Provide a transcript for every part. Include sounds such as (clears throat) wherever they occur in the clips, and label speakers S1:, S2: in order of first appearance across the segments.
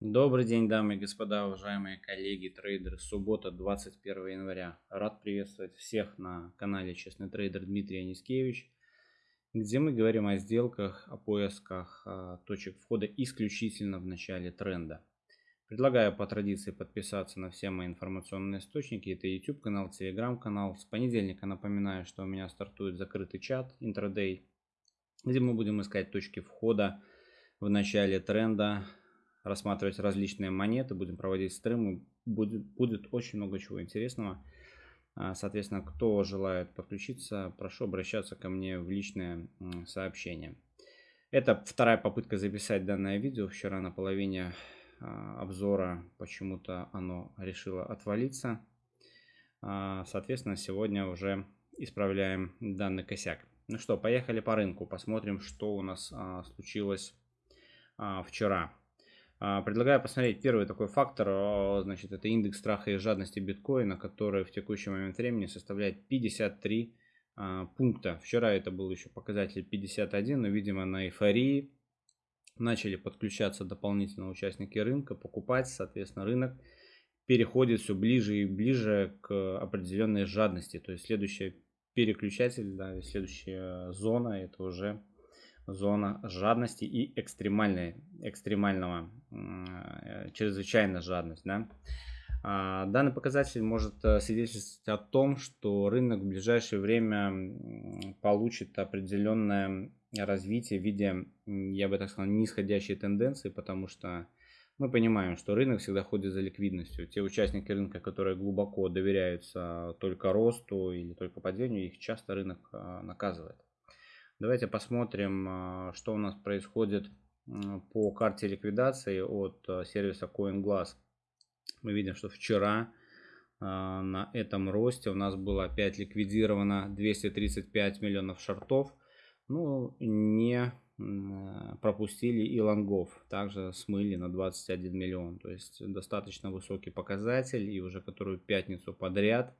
S1: Добрый день, дамы и господа, уважаемые коллеги, трейдеры. Суббота, 21 января. Рад приветствовать всех на канале Честный трейдер Дмитрий Анискевич, где мы говорим о сделках, о поисках о точек входа исключительно в начале тренда. Предлагаю по традиции подписаться на все мои информационные источники. Это YouTube канал, Telegram канал. С понедельника напоминаю, что у меня стартует закрытый чат интрадей, где мы будем искать точки входа в начале тренда рассматривать различные монеты, будем проводить стримы, будет, будет очень много чего интересного. А, соответственно, кто желает подключиться, прошу обращаться ко мне в личное сообщение. Это вторая попытка записать данное видео. Вчера на половине а, обзора почему-то оно решило отвалиться. А, соответственно, сегодня уже исправляем данный косяк. Ну что, поехали по рынку. Посмотрим, что у нас случилось вчера. А, предлагаю посмотреть первый такой фактор, а, значит, это индекс страха и жадности биткоина, который в текущий момент времени составляет 53 а, пункта. Вчера это был еще показатель 51, но, видимо, на эйфории начали подключаться дополнительно участники рынка, покупать, соответственно, рынок переходит все ближе и ближе к определенной жадности. То есть следующий переключатель, да, следующая зона, это уже зона жадности и экстремальной, экстремального, э, чрезвычайная жадность. Да? А, данный показатель может э, свидетельствовать о том, что рынок в ближайшее время получит определенное развитие в виде, я бы так сказал, нисходящей тенденции, потому что мы понимаем, что рынок всегда ходит за ликвидностью. Те участники рынка, которые глубоко доверяются только росту или только падению, их часто рынок э, наказывает. Давайте посмотрим, а, что у нас происходит по карте ликвидации от а, сервиса CoinGlass. Мы видим, что вчера а, на этом росте у нас было опять ликвидировано 235 миллионов шортов. Ну, не пропустили и лонгов. Также смыли на 21 миллион. То есть достаточно высокий показатель. И уже которую пятницу подряд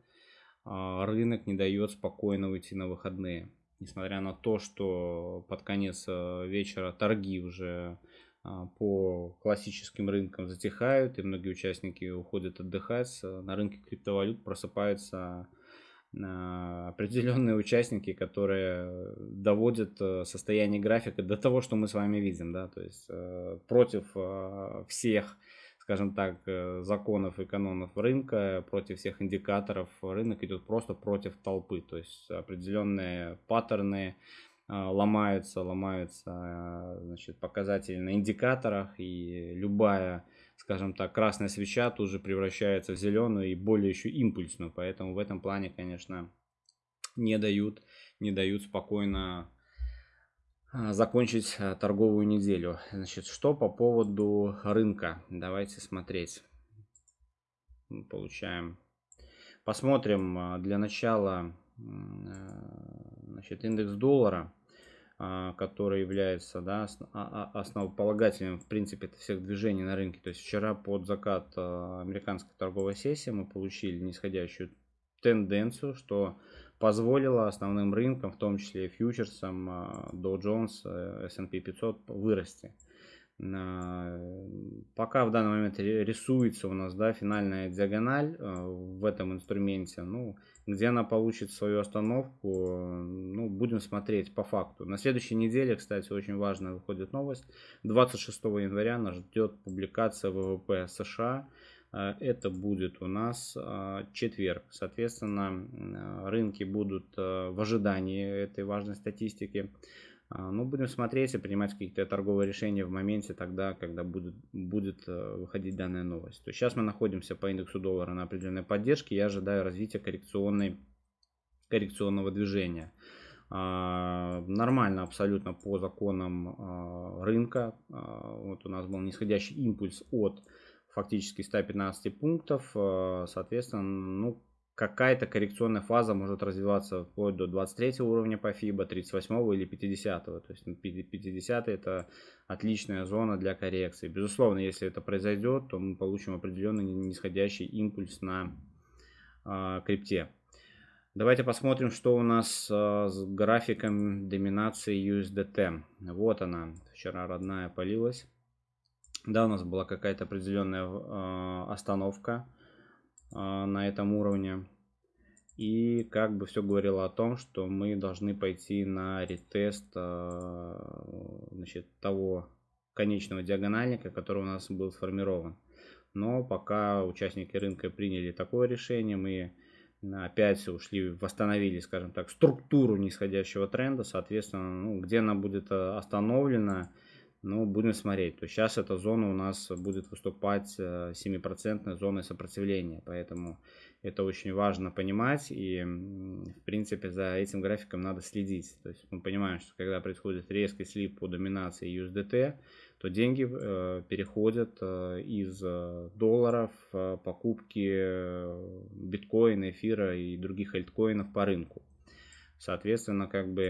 S1: рынок не дает спокойно уйти на выходные несмотря на то, что под конец э, вечера торги уже а, по классическим рынкам затихают, и многие участники уходят отдыхать, э, на рынке криптовалют просыпаются а, определенные участники, которые доводят э, состояние графика до того, что мы с вами видим, да, то есть против всех скажем так, э, законов и канонов рынка, против всех индикаторов. Рынок идет просто против толпы. То есть определенные паттерны э, ломаются, ломаются э, значит, показатели на индикаторах. И любая, скажем так, красная свеча тут же превращается в зеленую и более еще импульсную. Поэтому в этом плане, конечно, не дают, не дают спокойно закончить а, торговую неделю. Значит, что по поводу рынка? Давайте смотреть. Получаем. Посмотрим а, для начала значит, индекс доллара, который является да, основополагателем в принципе всех движений на рынке. То есть вчера под закат американской торговой сессии мы получили нисходящую тенденцию, что позволило основным рынкам, в том числе фьючерсам а, Dow Jones, э, S&P 500 вырасти. Пока в данный момент рисуется у нас да, финальная диагональ э, в этом инструменте, ну, где она получит свою остановку, ну, будем смотреть по факту. На следующей неделе, кстати, очень важная выходит новость. 26 января нас ждет публикация ВВП США это будет у нас э, четверг. Соответственно, э, рынки будут в ожидании этой важной статистики. Ну, будем смотреть и принимать какие-то торговые решения в моменте тогда, когда будет, будет выходить данная новость. То есть сейчас мы находимся по индексу доллара на определенной поддержке. Я ожидаю развития коррекционной, коррекционного движения. Нормально абсолютно по законам рынка. Вот у нас был нисходящий импульс от фактически 115 пунктов. Э, соответственно, ну, какая-то коррекционная фаза может развиваться вплоть до 23 уровня по FIBA, 38 или 50. То есть 50 ну, это отличная зона для коррекции. Безусловно, если это произойдет, то мы получим определенный нисходящий импульс на э, крипте. Давайте посмотрим, что у нас э, с графиком доминации USDT. Вот она, вчера родная полилась. Да, у нас была какая-то определенная э, остановка э, на этом уровне. И как бы все говорило о том, что мы должны пойти на ретест э, значит, того конечного диагональника, который у нас был сформирован. Но пока участники рынка приняли такое решение, мы опять ушли, восстановили, скажем так, структуру нисходящего тренда, соответственно, ну, где она будет остановлена, ну, будем смотреть. То сейчас эта зона у нас будет выступать 7% э, зоной сопротивления, поэтому это очень важно понимать и, в принципе, за этим графиком надо следить. То есть мы понимаем, что когда происходит резкий слип по доминации USDT, то деньги э, переходят э, из э, долларов в покупки э, биткоина, эфира и других альткоинов по рынку. Соответственно, как бы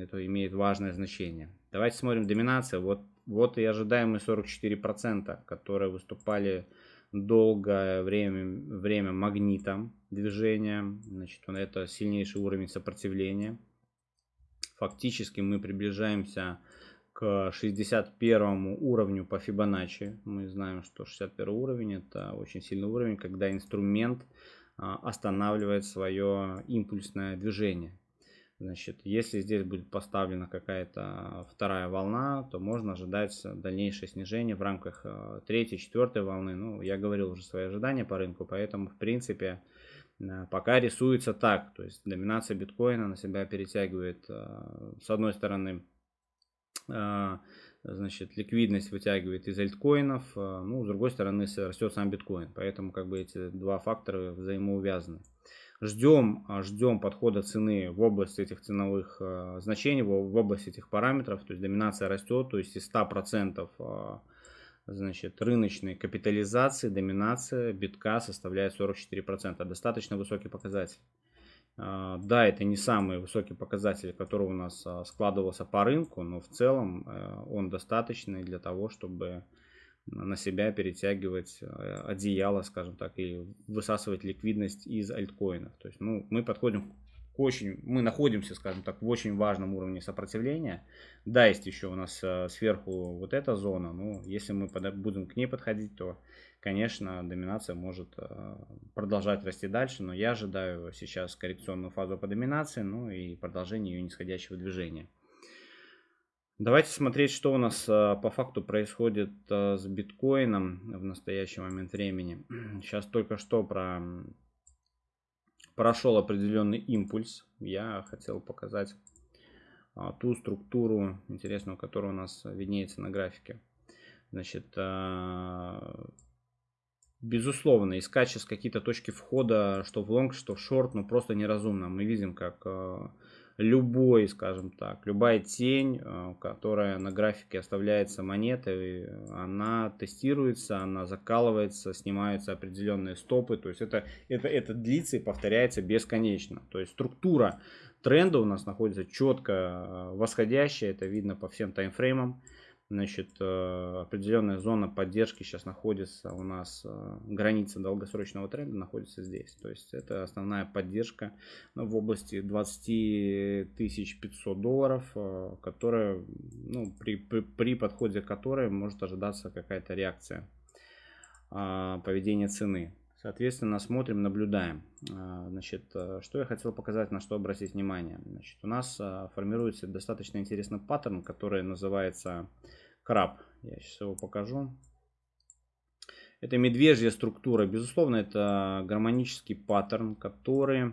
S1: это имеет важное значение. Давайте смотрим доминация. Вот, вот и ожидаемые 44%, которые выступали долгое время, время магнитом движения. Значит, это сильнейший уровень сопротивления. Фактически мы приближаемся к 61 уровню по Фибоначчи. Мы знаем, что 61 уровень это очень сильный уровень, когда инструмент а, останавливает свое импульсное движение. Значит, если здесь будет поставлена какая-то вторая волна, то можно ожидать дальнейшее снижение в рамках а, третьей, четвертой волны. Ну, я говорил уже свои ожидания по рынку, поэтому, в принципе, а, пока рисуется так. То есть доминация биткоина на себя перетягивает, с одной стороны, значит, ликвидность вытягивает из альткоинов, ну, с другой стороны, растет сам биткоин. Поэтому, как бы, эти два фактора взаимоувязаны. Ждем, а, ждем подхода цены в область этих ценовых значений, в область этих параметров. То есть доминация растет, то есть из 100% значит, рыночной капитализации доминация битка составляет 44%. Достаточно высокий показатель. А, да, это не самый высокий показатель, который у нас а, складывался по рынку, но в целом э, он достаточный для того, чтобы на себя перетягивать э, одеяло, скажем так, и высасывать ликвидность из альткоинов. То есть, ну, мы подходим к очень, мы находимся, скажем так, в очень важном уровне сопротивления. Да, есть еще у нас э, сверху вот эта зона, но если мы будем к ней подходить, то конечно, доминация может э, продолжать расти дальше, но я ожидаю сейчас коррекционную фазу по доминации, ну и продолжение ее нисходящего движения. Давайте смотреть, что у нас э, по факту происходит э, с биткоином в настоящий момент времени. (clears throat) Сейчас только что про... прошел определенный импульс. Я хотел показать ту структуру интересную, которая у нас виднеется на графике. Значит, Безусловно, искать сейчас какие-то точки входа, что в лонг, что в шорт, ну просто неразумно. Мы видим, как любой, скажем так, любая тень, э, которая на графике оставляется монетой, она тестируется, она закалывается, снимаются определенные стопы. То есть это, это, это длится и повторяется бесконечно. То есть структура тренда у нас находится четко э, восходящая, это видно по всем таймфреймам. Значит, э, определенная зона поддержки сейчас находится у нас, э, граница долгосрочного тренда находится здесь. То есть это основная поддержка ну, в области 20 500 долларов, э, которая, ну, при, при, при подходе которой может ожидаться какая-то реакция а, поведения цены. Соответственно, смотрим, наблюдаем. Значит, что я хотел показать, на что обратить внимание. Значит, у нас формируется достаточно интересный паттерн, который называется краб. Я сейчас его покажу. Это медвежья структура. Безусловно, это гармонический паттерн, который,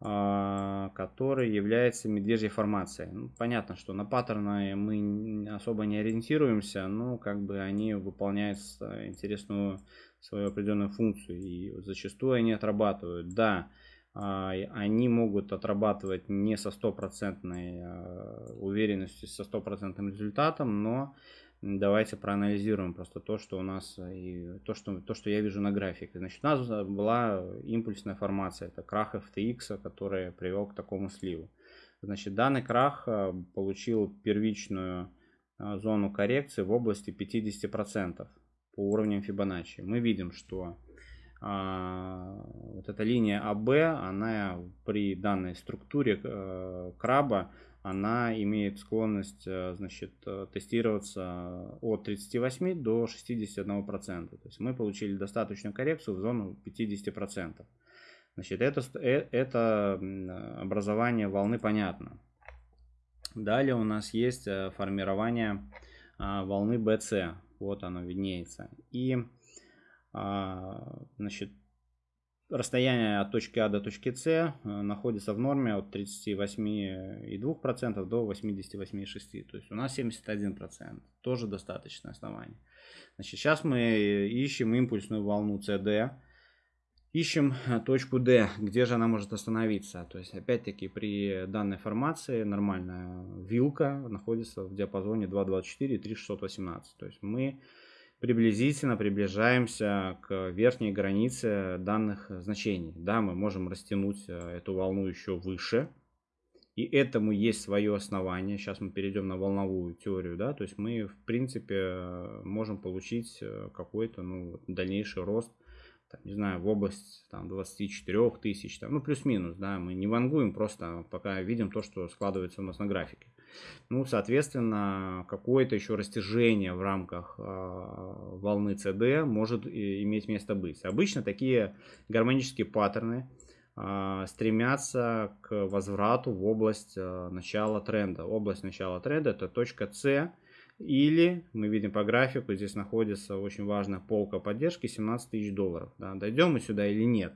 S1: а, который является медвежьей формацией. Ну, понятно, что на паттерны мы особо не ориентируемся, но как бы они выполняют интересную свою определенную функцию. И зачастую они отрабатывают. Да, а, они могут отрабатывать не со стопроцентной а, уверенностью, со стопроцентным результатом, но давайте проанализируем просто то, что у нас и то, что, то, что я вижу на графике. Значит, у нас была импульсная формация, это крах FTX, который привел к такому сливу. Значит, данный крах а, получил первичную зону коррекции в области 50% по уровням Фибоначчи. Мы видим, что а, вот эта линия АБ, она при данной структуре э, краба она имеет склонность э, значит, э, тестироваться от 38 до 61%. То есть мы получили достаточную коррекцию в зону 50%. Значит, это, это образование волны понятно. Далее у нас есть формирование а, волны BC. Вот оно виднеется. И а, значит, расстояние от точки А до точки С э, находится в норме от 38,2% до 88,6%. То есть у нас 71%. Тоже достаточное основание. Значит, сейчас мы ищем импульсную волну CD. Ищем э, точку D, где же она может остановиться. То есть, опять-таки, при данной формации нормальная вилка находится в диапазоне 2.24-3.618. То есть мы приблизительно приближаемся к верхней границе данных значений. Да, мы можем растянуть э, эту волну еще выше. И этому есть свое основание. Сейчас мы перейдем на волновую теорию. Да? То есть мы, в принципе, э, можем получить э, какой-то ну, дальнейший рост там, не знаю, в область там, 24 тысяч, там, ну плюс-минус, да, мы не вангуем, просто пока видим то, что складывается у нас на графике. Ну, соответственно, какое-то еще растяжение в рамках э, волны CD может иметь место быть. Обычно такие гармонические паттерны э, стремятся к возврату в область э, начала тренда. Область начала тренда это точка C, или мы видим по графику, здесь находится очень важная полка поддержки 17 тысяч долларов. Да, дойдем мы сюда или нет,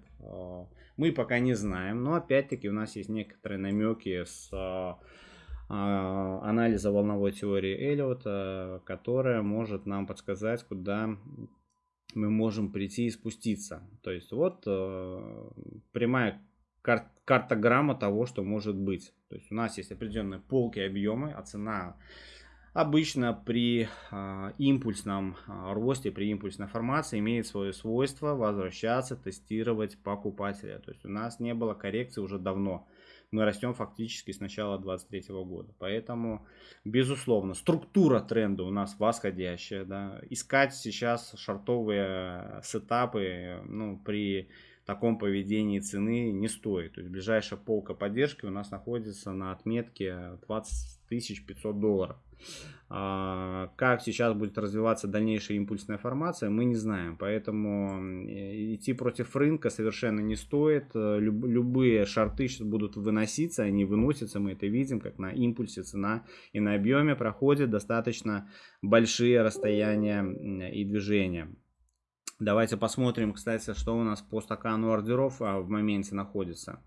S1: мы пока не знаем. Но опять-таки у нас есть некоторые намеки с а, анализа волновой теории Эллиота, которая может нам подсказать, куда мы можем прийти и спуститься. То есть вот прямая кар картограмма того, что может быть. То есть у нас есть определенные полки объемы, а цена обычно при э, импульсном э, росте, при импульсной формации имеет свое свойство возвращаться, тестировать покупателя. То есть у нас не было коррекции уже давно мы растем фактически с начала 2023 года. Поэтому, безусловно, структура тренда у нас восходящая. Да. Искать сейчас шартовые сетапы ну, при таком поведении цены не стоит. То есть ближайшая полка поддержки у нас находится на отметке 20 500 долларов. А, как сейчас будет развиваться дальнейшая импульсная формация, мы не знаем. Поэтому идти против рынка совершенно не стоит. Любые шарты сейчас будут выноситься, они выносятся, мы это видим, как на импульсе цена и на объеме проходят достаточно большие расстояния и движения. Давайте посмотрим, кстати, что у нас по стакану ордеров а, в моменте находится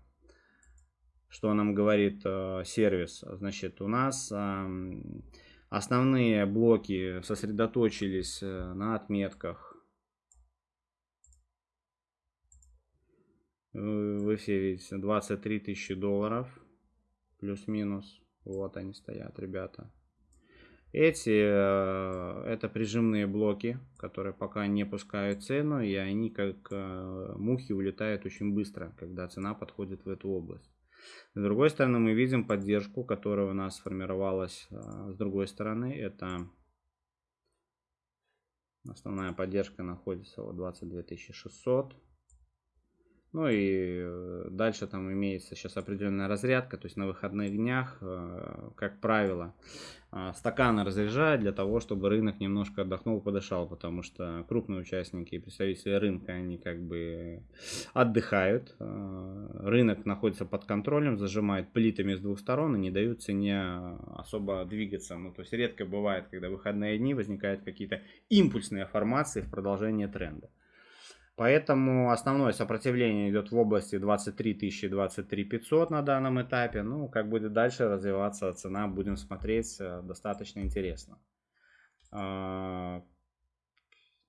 S1: что нам говорит э, сервис. Значит, у нас э, основные блоки сосредоточились э, на отметках. Вы все видите, 23 тысячи долларов, плюс-минус. Вот они стоят, ребята. Эти, э, это прижимные блоки, которые пока не пускают цену, и они как э, мухи улетают очень быстро, когда цена подходит в эту область. С другой стороны, мы видим поддержку, которая у нас сформировалась а, с другой стороны. Это основная поддержка находится вот 22 600. Ну и э, дальше там имеется сейчас определенная разрядка, то есть на выходных днях, э, как правило, э, стаканы разряжают для того, чтобы рынок немножко отдохнул, подышал, потому что крупные участники и представители рынка, они как бы отдыхают, рынок находится под контролем, зажимает плитами с двух сторон и не дают цене особо двигаться. Ну, то есть редко бывает, когда выходные дни возникают какие-то импульсные формации в продолжение тренда. Поэтому основное сопротивление идет в области 23 тысячи, 23 500 на данном этапе. Ну, как будет дальше развиваться цена, будем смотреть, э, достаточно интересно. А,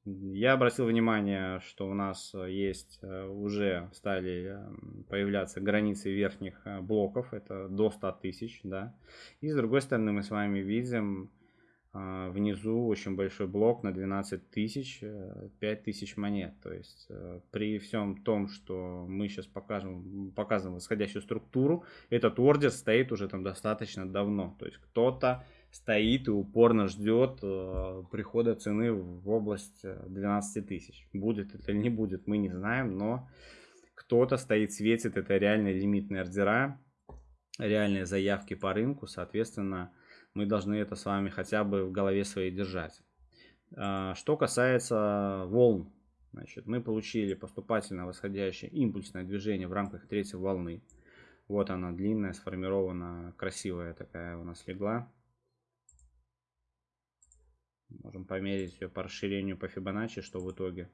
S1: я обратил внимание, что у нас есть э, уже стали э, появляться границы верхних блоков, это до 100 тысяч, да. И с другой стороны мы с вами видим внизу очень большой блок на 12 тысяч, 5 э, тысяч монет. То есть э, при всем том, что мы сейчас покажем, показываем восходящую структуру, этот ордер стоит уже там достаточно давно. То есть кто-то стоит и упорно ждет э, прихода цены в область 12 тысяч. Будет это или не будет, мы не знаем, но кто-то стоит, светит, это реально лимитные ордера реальные заявки по рынку, соответственно, мы должны это с вами хотя бы в голове своей держать. А, что касается волн, значит, мы получили поступательно восходящее импульсное движение в рамках третьей волны. Вот она длинная, сформирована, красивая такая у нас легла. Можем померить ее по расширению по Фибоначчи, что в итоге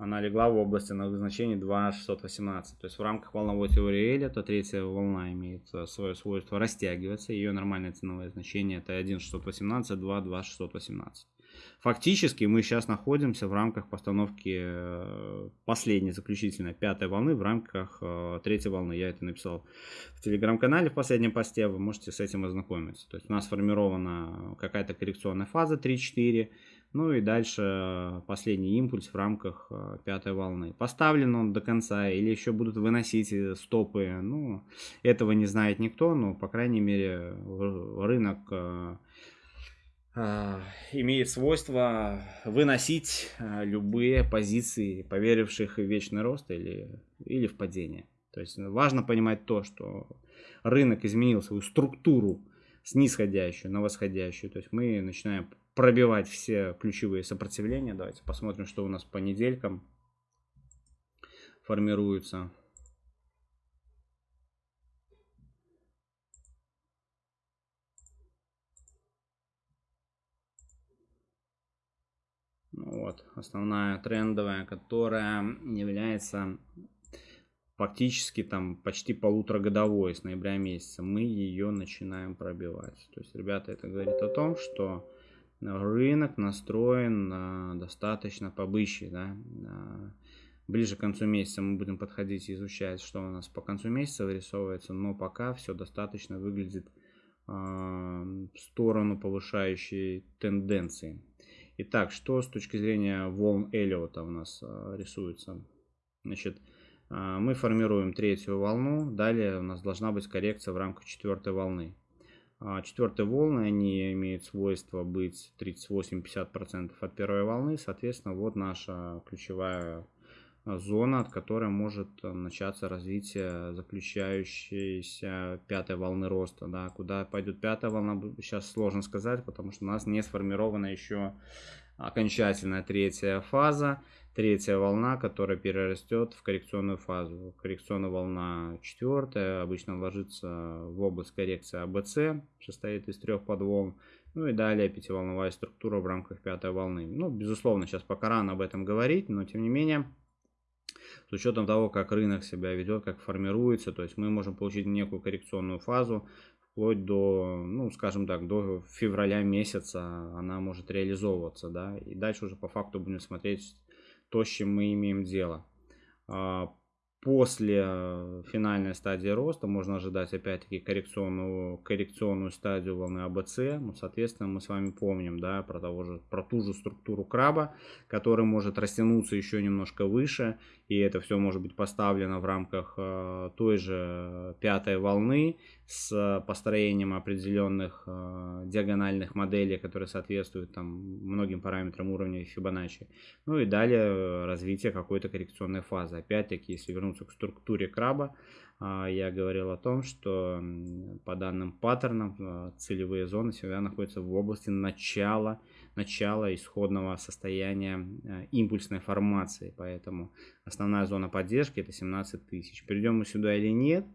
S1: она легла в области на значении 2,618. То есть в рамках волновой теории Эля, то третья волна имеет э, свое свойство растягиваться. Ее нормальное ценовое значение это 1,618, 2, 2,618. Фактически мы сейчас находимся в рамках постановки э, последней заключительной пятой волны в рамках э, третьей волны. Я это написал в телеграм-канале в последнем посте, вы можете с этим ознакомиться. То есть у нас сформирована какая-то коррекционная фаза 3-4, ну и дальше э, последний импульс в рамках пятой волны. Поставлен он до конца или еще будут выносить стопы, ну этого не знает никто, но по крайней мере рынок а, имеет свойство выносить любые позиции поверивших в вечный рост или, или в падение. То есть важно понимать то, что рынок изменил свою структуру с нисходящую на восходящую. То есть мы начинаем пробивать все ключевые сопротивления. Давайте посмотрим, что у нас по неделькам формируется. Вот, основная трендовая, которая является фактически там почти полуторагодовой с ноября месяца. Мы ее начинаем пробивать. То есть, ребята, это говорит о том, что рынок настроен достаточно побыще, да, ближе к концу месяца мы будем подходить и изучать, что у нас по концу месяца вырисовывается, но пока все достаточно выглядит э, в сторону повышающей тенденции. Итак, что с точки зрения волн Эллиота у нас а, рисуется? Значит, а, мы формируем третью волну, далее у нас должна быть коррекция в рамках четвертой волны. А, четвертые волны, они имеют свойство быть 38-50% от первой волны, соответственно, вот наша ключевая зона, от которой может начаться развитие заключающейся пятой волны роста. Да. Куда пойдет пятая волна, сейчас сложно сказать, потому что у нас не сформирована еще окончательная третья фаза, третья волна, которая перерастет в коррекционную фазу. Коррекционная волна четвертая, обычно ложится в область коррекции АБЦ, состоит из трех подволн. Ну и далее пятиволновая структура в рамках пятой волны. Ну, безусловно, сейчас пока рано об этом говорить, но тем не менее, с учетом того, как рынок себя ведет, как формируется, то есть мы можем получить некую коррекционную фазу, вплоть до, ну, скажем так, до февраля месяца она может реализовываться, да, и дальше уже по факту будем смотреть то, с чем мы имеем дело. А, после финальной стадии роста можно ожидать опять-таки коррекционную, коррекционную стадию волны АБЦ. Ну, соответственно, мы с вами помним да, про, того же, про ту же структуру краба, который может растянуться еще немножко выше. И это все может быть поставлено в рамках э, той же пятой волны с построением определенных э, диагональных моделей, которые соответствуют там, многим параметрам уровня Фибоначчи. Ну и далее развитие какой-то коррекционной фазы. Опять-таки, если вернуться к структуре краба, а, я говорил о том, что по данным паттернам целевые зоны всегда находятся в области начала, начала исходного состояния а, импульсной формации. Поэтому основная зона поддержки это 17 тысяч. Придем мы сюда или нет,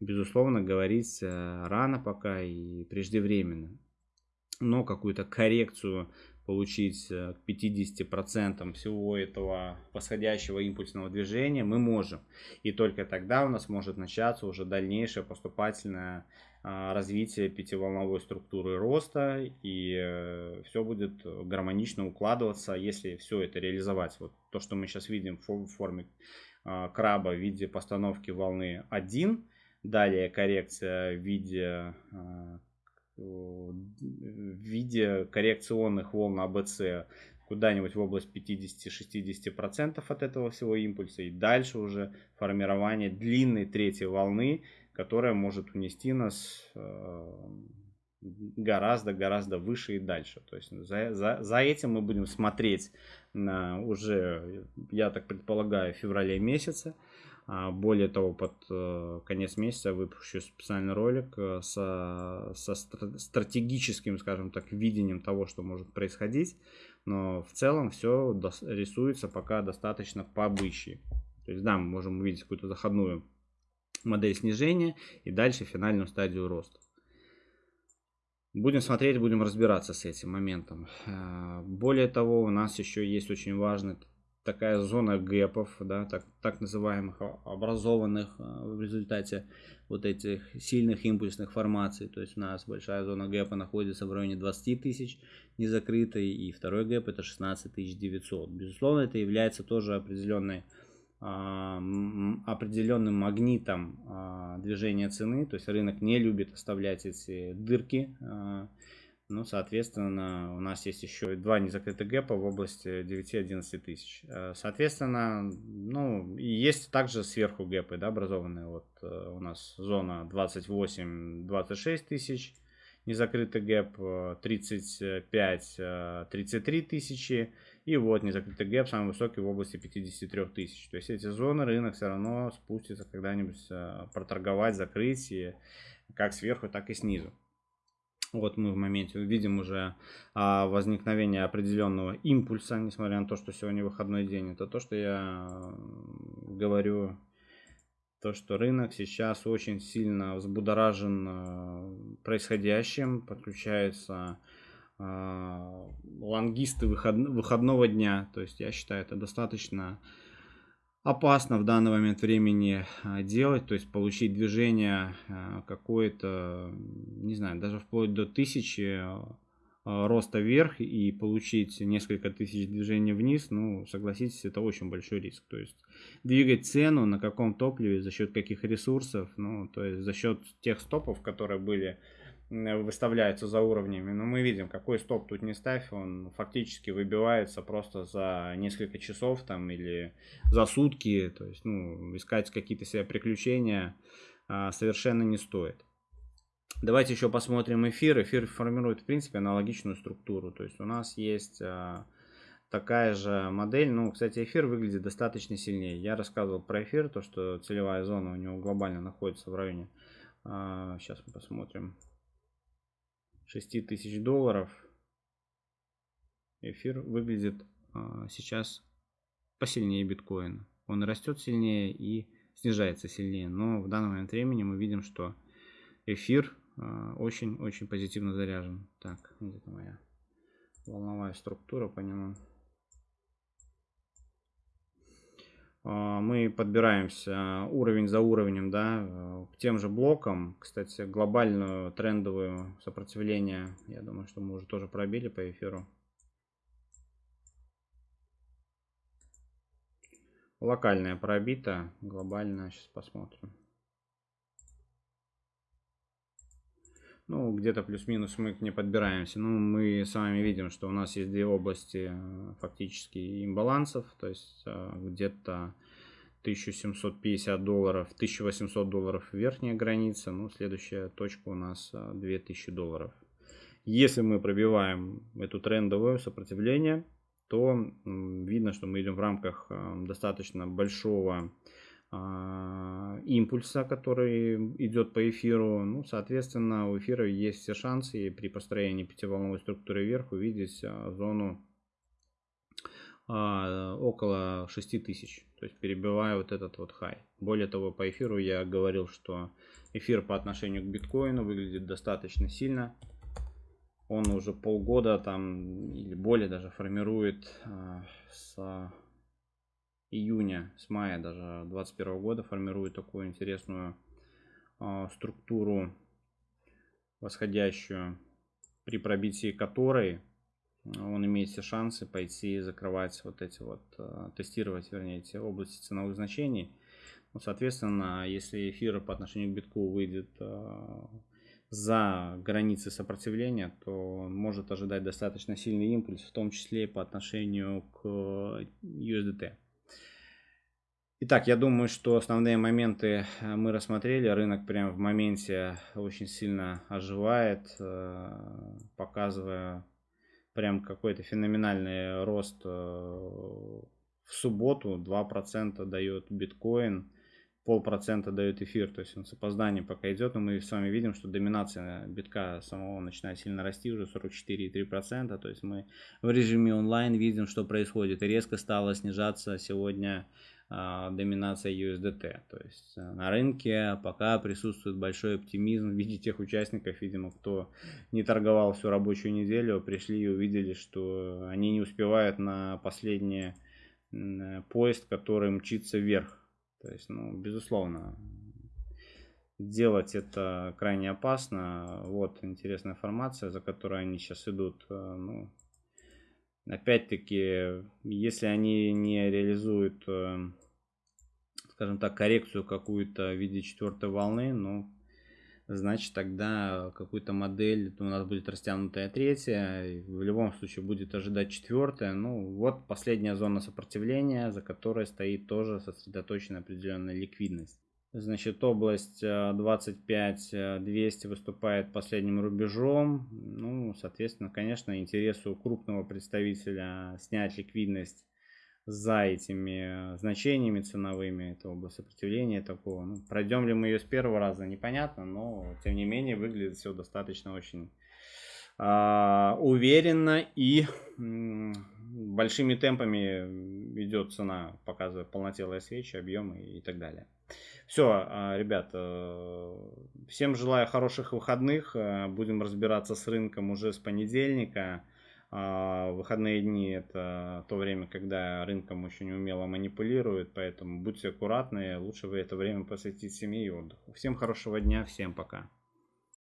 S1: безусловно, говорить рано пока и преждевременно. Но какую-то коррекцию получить э, к 50% всего этого восходящего импульсного движения мы можем. И только тогда у нас может начаться уже дальнейшее поступательное развитие пятиволновой структуры роста и э, все будет гармонично укладываться, если все это реализовать. Вот то, что мы сейчас видим в форме а, краба в виде постановки волны 1, далее коррекция в виде а, в виде коррекционных волн АБЦ куда-нибудь в область 50-60% от этого всего импульса. И дальше уже формирование длинной третьей волны, которая может унести нас гораздо-гораздо выше и дальше. То есть за, за, за этим мы будем смотреть на уже, я так предполагаю, феврале месяце. А, более того, под э, конец месяца выпущу специальный ролик э, со, со стратегическим, скажем так, видением того, что может происходить. Но в целом все рисуется пока достаточно по. То есть, да, мы можем увидеть какую-то заходную модель снижения и дальше финальную стадию роста. Будем смотреть, будем разбираться с этим моментом. А, более того, у нас еще есть очень важный такая зона гэпов, да, так, так называемых образованных а, в результате вот этих сильных импульсных формаций. То есть у нас большая зона гэпа находится в районе 20 тысяч незакрытой, и второй гэп это 16 900. Безусловно, это является тоже определенной определенным магнитом а, движения цены, то есть рынок не любит оставлять эти дырки ну, соответственно, у нас есть еще два незакрытых гэпа в области 9-11 тысяч. Э, соответственно, ну, и есть также сверху гэпы, да, образованные. Вот э, у нас зона 28-26 тысяч, незакрытый гэп 35-33 тысячи. И вот незакрытый гэп самый высокий в области 53 тысяч. То есть эти зоны рынок все равно спустится когда-нибудь э, проторговать, закрыть и как сверху, так и снизу. Вот мы в моменте видим уже а, возникновение определенного импульса, несмотря на то, что сегодня выходной день. Это то, что я говорю, то, что рынок сейчас очень сильно взбудоражен а, происходящим, подключаются а, лонгисты выход, выходного дня. То есть я считаю это достаточно опасно в данный момент времени а, делать, то есть получить движение а, какое-то, не знаю, даже вплоть до тысячи роста вверх и получить несколько тысяч движений вниз, ну, согласитесь, это очень большой риск. То есть двигать цену на каком топливе, за счет каких ресурсов, ну, то есть за счет тех стопов, которые были выставляются за уровнями. Но мы видим, какой стоп тут не ставь, он фактически выбивается просто за несколько часов там или за сутки. То есть, ну, искать какие-то себе приключения а, совершенно не стоит. Давайте еще посмотрим эфир. Эфир формирует, в принципе, аналогичную структуру. То есть у нас есть а, такая же модель. Ну, кстати, эфир выглядит достаточно сильнее. Я рассказывал про эфир, то, что целевая зона у него глобально находится в районе. А, сейчас мы посмотрим. 6 тысяч долларов эфир выглядит а, сейчас посильнее биткоина. Он растет сильнее и снижается сильнее. Но в данный момент времени мы видим, что эфир очень-очень а, позитивно заряжен. Так, где-то моя волновая структура по нему. А, мы подбираемся уровень за уровнем, да, э, к тем же блокам. Кстати, глобальную трендовую сопротивление, я думаю, что мы уже тоже пробили по эфиру. Локальная пробита, глобальная, сейчас посмотрим. Ну, где-то плюс-минус мы к ней подбираемся. Ну, мы с вами видим, что у нас есть две области э, фактически имбалансов. То есть э, где-то 1750 долларов, 1800 долларов верхняя граница. Ну, следующая точка у нас 2000 э, долларов. Если мы пробиваем эту трендовую сопротивление, то видно, что мы идем в рамках достаточно большого импульса, который идет по эфиру. Ну, соответственно, у эфира есть все шансы при построении пятиволновой структуры вверх увидеть а, зону а, около 6000, то есть перебивая вот этот вот хай. Более того, по эфиру я говорил, что эфир по отношению к биткоину выглядит достаточно сильно. Он уже полгода там или более даже формирует с июня, с мая даже 2021 года формирует такую интересную э, структуру восходящую, при пробитии которой он имеет все шансы пойти закрывать вот эти вот, э, тестировать, вернее, эти области ценовых значений. Ну, соответственно, если эфир по отношению к битку выйдет э, за границы сопротивления, то он может ожидать достаточно сильный импульс, в том числе по отношению к USDT. Итак, я думаю, что основные моменты э, мы рассмотрели. Рынок прямо в моменте очень сильно оживает, э, показывая прям какой-то феноменальный рост э, в субботу. 2% дает биткоин. полпроцента дает эфир, то есть он с опозданием пока идет, но мы с вами видим, что доминация битка самого начинает сильно расти, уже 44,3%, то есть мы в режиме онлайн видим, что происходит, и резко стало снижаться сегодня доминация USDT, то есть э, на рынке пока присутствует большой оптимизм в виде тех участников, видимо, кто не торговал всю рабочую неделю, пришли и увидели, что они не успевают на последний поезд, который мчится вверх, то есть, ну, безусловно, делать это крайне опасно. Вот интересная информация, за которой они сейчас идут. Э, ну, опять-таки, если они не реализуют, э, скажем так, коррекцию какую-то в виде четвертой волны, ну, значит тогда какую-то модель у нас будет растянутая третья, в любом случае будет ожидать четвертая. Ну вот последняя зона сопротивления, за которой стоит тоже сосредоточена определенная ликвидность. Значит, область 25 э, 200 э, выступает последним рубежом. Ну, соответственно, конечно, интересу крупного представителя снять ликвидность за этими значениями ценовыми, это область сопротивления такого. Ну, пройдем ли мы ее с первого раза, непонятно, но тем не менее выглядит все достаточно очень э, уверенно и э, большими темпами идет цена, показывая полнотелые свечи, объемы и так далее. Все, а, ребят, э, всем желаю хороших выходных. Э, будем разбираться с рынком уже с понедельника. А, выходные дни это то время, когда рынком очень умело манипулируют, поэтому будьте аккуратны, лучше вы это время посвятить семье и отдыху. Всем хорошего дня, всем пока.